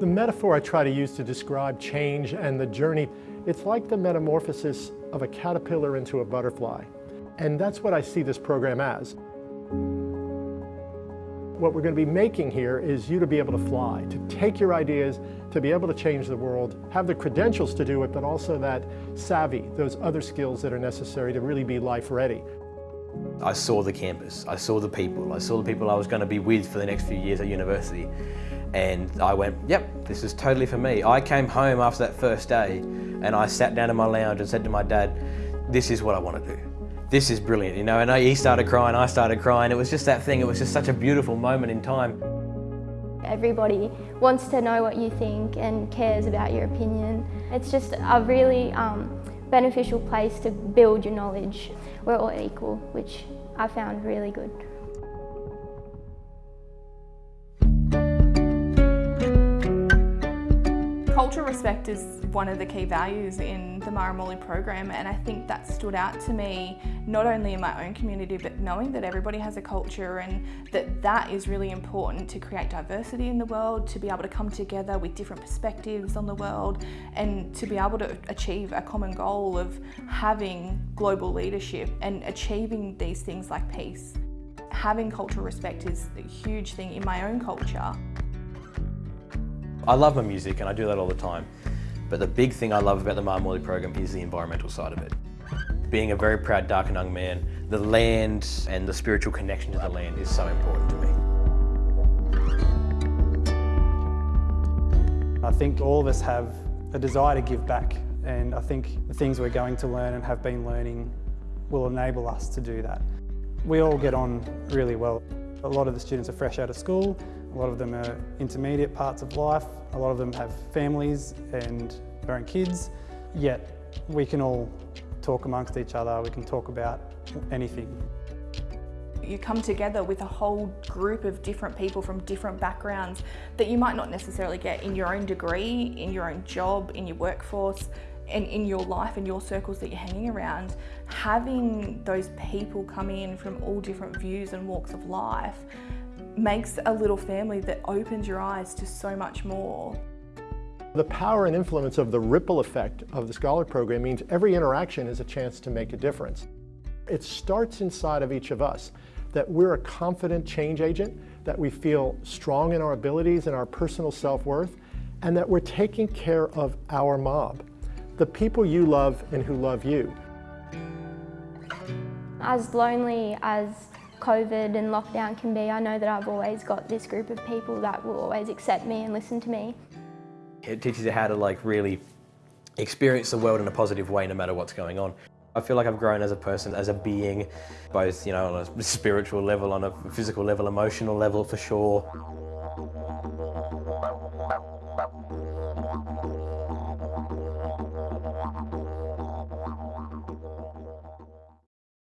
The metaphor I try to use to describe change and the journey, it's like the metamorphosis of a caterpillar into a butterfly. And that's what I see this program as. What we're going to be making here is you to be able to fly, to take your ideas, to be able to change the world, have the credentials to do it, but also that savvy, those other skills that are necessary to really be life ready. I saw the campus, I saw the people, I saw the people I was going to be with for the next few years at university. And I went, yep, this is totally for me. I came home after that first day and I sat down in my lounge and said to my dad, this is what I want to do. This is brilliant, you know, and he started crying, I started crying. It was just that thing, it was just such a beautiful moment in time. Everybody wants to know what you think and cares about your opinion. It's just a really um, beneficial place to build your knowledge. We're all equal, which I found really good. Cultural respect is one of the key values in the Murray program and I think that stood out to me not only in my own community but knowing that everybody has a culture and that that is really important to create diversity in the world, to be able to come together with different perspectives on the world and to be able to achieve a common goal of having global leadership and achieving these things like peace. Having cultural respect is a huge thing in my own culture. I love my music and I do that all the time. But the big thing I love about the Mara Morley program is the environmental side of it. Being a very proud Darkinjung man, the land and the spiritual connection to the land is so important to me. I think all of us have a desire to give back and I think the things we're going to learn and have been learning will enable us to do that. We all get on really well. A lot of the students are fresh out of school, a lot of them are intermediate parts of life, a lot of them have families and their own kids, yet we can all talk amongst each other, we can talk about anything. You come together with a whole group of different people from different backgrounds that you might not necessarily get in your own degree, in your own job, in your workforce, and in your life and your circles that you're hanging around, having those people come in from all different views and walks of life makes a little family that opens your eyes to so much more. The power and influence of the ripple effect of the Scholar Program means every interaction is a chance to make a difference. It starts inside of each of us, that we're a confident change agent, that we feel strong in our abilities and our personal self-worth, and that we're taking care of our mob, the people you love and who love you. As lonely as COVID and lockdown can be, I know that I've always got this group of people that will always accept me and listen to me. It teaches you how to like really experience the world in a positive way no matter what's going on. I feel like I've grown as a person, as a being, both you know, on a spiritual level, on a physical level, emotional level for sure.